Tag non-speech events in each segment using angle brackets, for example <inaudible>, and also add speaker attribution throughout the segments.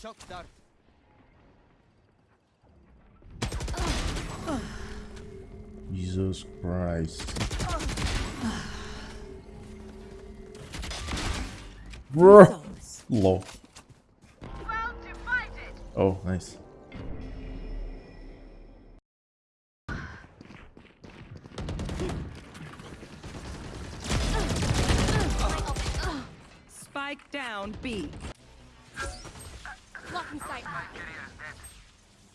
Speaker 1: Shock dart.
Speaker 2: Jesus Christ. Bro. Low. Oh, nice.
Speaker 3: Spike down B.
Speaker 4: Blocking sight.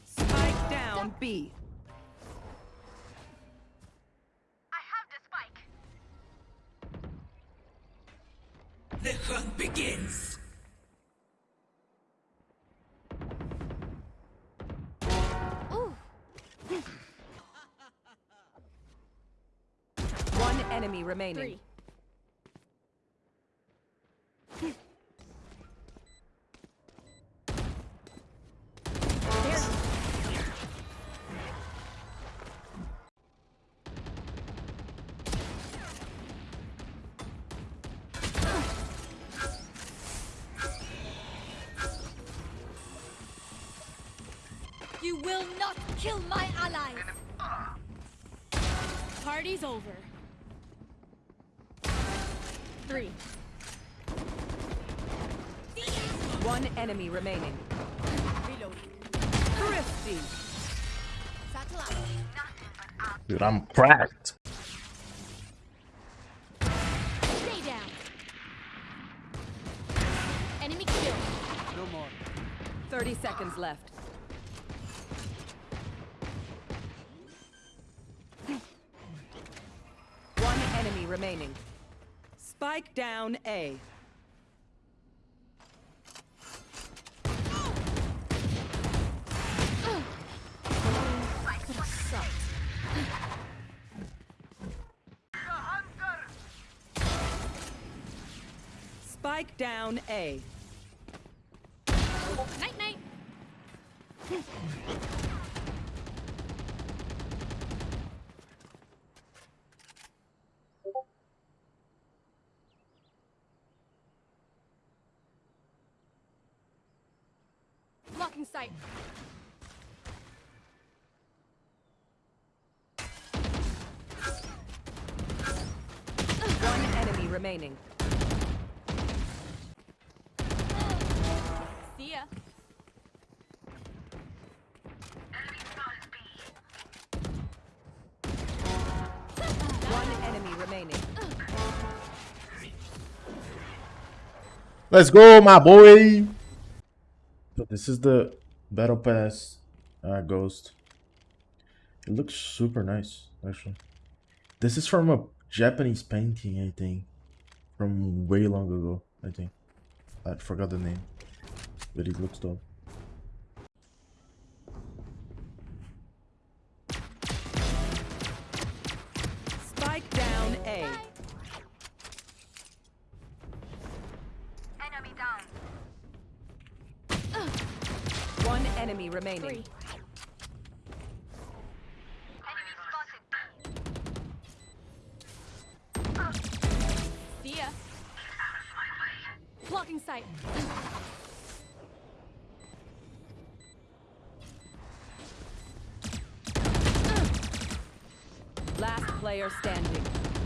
Speaker 3: Spike down B.
Speaker 4: I have the spike.
Speaker 5: The hunt begins. <laughs>
Speaker 3: One enemy remaining.
Speaker 4: Three. You will not kill my allies. Party's over. Three.
Speaker 3: One enemy remaining.
Speaker 4: Reloading.
Speaker 3: Thrifty.
Speaker 4: Satellite.
Speaker 2: Dude, I'm cracked.
Speaker 4: Stay down. Enemy kill.
Speaker 1: No more.
Speaker 3: 30 seconds left. One enemy remaining. Spike down A. Spike down A.
Speaker 4: Night night. Blocking sight.
Speaker 3: One enemy remaining.
Speaker 4: See ya.
Speaker 3: One enemy remaining.
Speaker 2: Let's go, my boy. So this is the battle pass uh, ghost. It looks super nice, actually. This is from a Japanese painting, I think, from way long ago. I think I forgot the name, but it looks dope.
Speaker 4: Enemy
Speaker 3: remaining.
Speaker 4: Three. See ya. Blocking sight.
Speaker 3: Last player standing.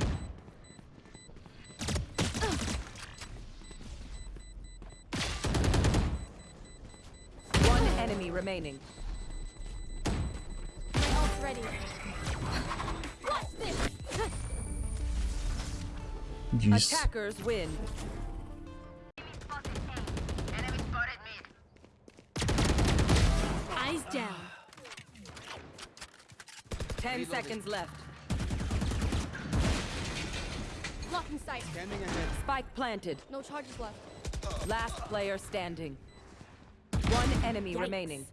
Speaker 3: Remaining.
Speaker 4: My ult's ready. Watch this.
Speaker 2: Jeez.
Speaker 3: Attackers win.
Speaker 4: Eyes down.
Speaker 3: Ten seconds left.
Speaker 4: Blocking sight.
Speaker 1: Scanning ahead.
Speaker 3: Spike planted.
Speaker 4: No charges left.
Speaker 3: Last player standing. One enemy
Speaker 4: Yikes.
Speaker 3: remaining.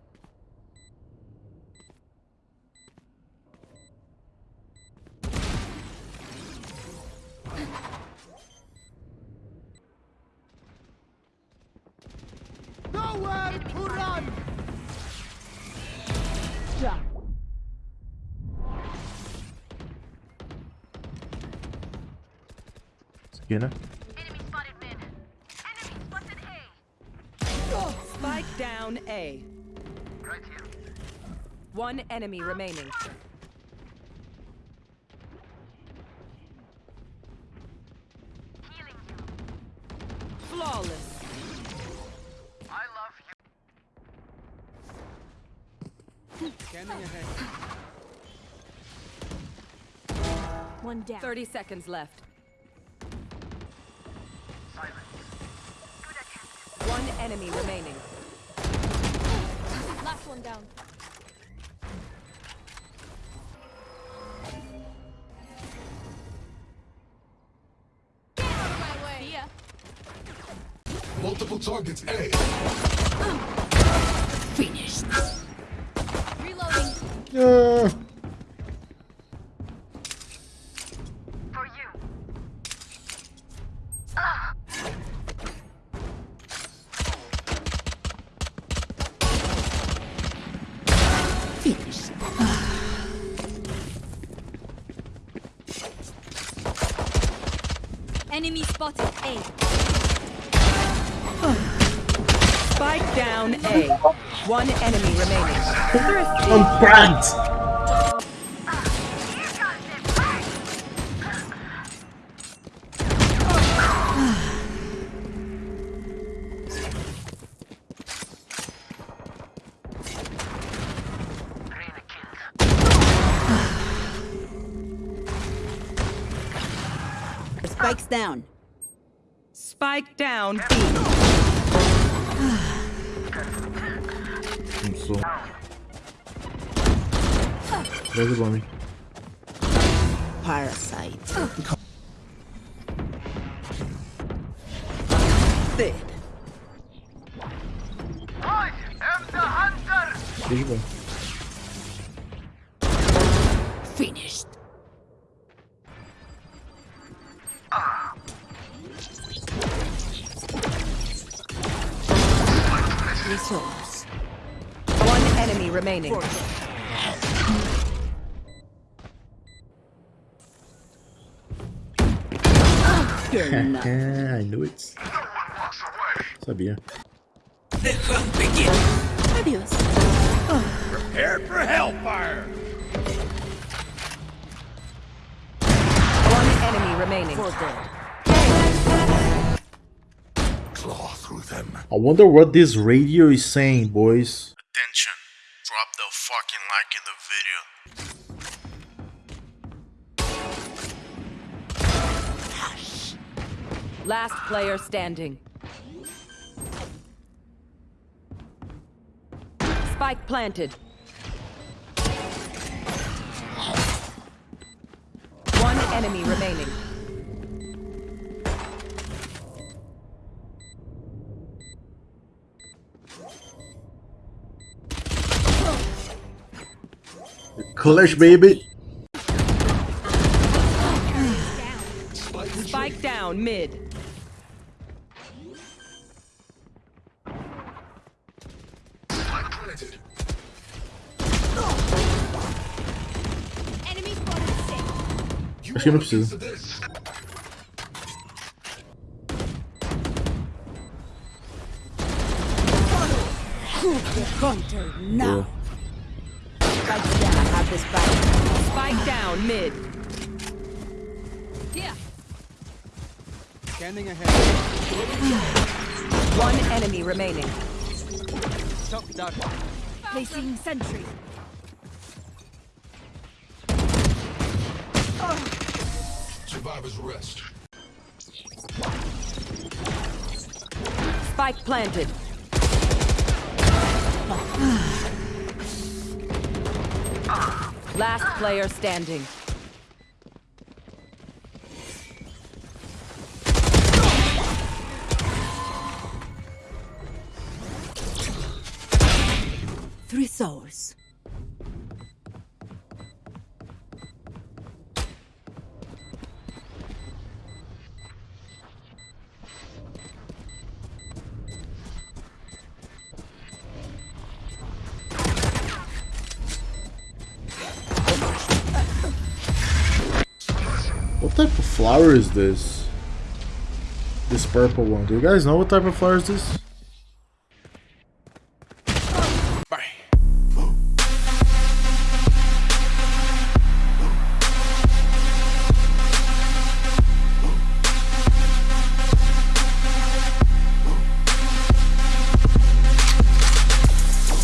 Speaker 1: Nowhere to run!
Speaker 2: Skinner.
Speaker 4: Enemy spotted mid. Enemy spotted A.
Speaker 3: Spike down A. One enemy remaining. Flawless.
Speaker 1: Scanning ahead.
Speaker 4: One down.
Speaker 3: 30 seconds left. One enemy remaining.
Speaker 4: Last one down. Get out of my way. See ya.
Speaker 6: Multiple targets A.
Speaker 5: Finished.
Speaker 4: Enemy spotted. A.
Speaker 3: Spike down A. One enemy remaining.
Speaker 2: I'm pranked.
Speaker 7: Spikes down.
Speaker 3: Spike down B.
Speaker 2: I'm so. There's a bunny.
Speaker 7: Parasite. Dead.
Speaker 2: There's a bunny.
Speaker 5: Finished.
Speaker 7: Resource.
Speaker 3: One enemy remaining.
Speaker 2: I knew it. Sabia.
Speaker 5: The hunt begins.
Speaker 7: Adios.
Speaker 1: Prepared for hellfire!
Speaker 3: One enemy remaining.
Speaker 7: For dead.
Speaker 6: Claw through them.
Speaker 2: I wonder what this radio is saying, boys. Attention. Drop the fucking like in the video.
Speaker 3: Last player standing. Spike planted. One enemy remaining.
Speaker 2: Clash, baby.
Speaker 3: Spike down mid.
Speaker 6: Planted.
Speaker 4: Enemy spotted. C.
Speaker 6: You
Speaker 2: Acho que não
Speaker 6: want a
Speaker 2: precisa.
Speaker 6: piece of this?
Speaker 7: Hunter now.
Speaker 2: Yeah.
Speaker 7: Spikes down. I have this back.
Speaker 3: Spike down mid.
Speaker 4: Here.
Speaker 1: Scanning ahead.
Speaker 3: One enemy remaining.
Speaker 1: Shock dart.
Speaker 4: Placing sentry.
Speaker 6: Survivor's rest.
Speaker 3: Spike planted. Last player standing.
Speaker 2: Flower is this? This purple one. Do you guys know what type of flower is this?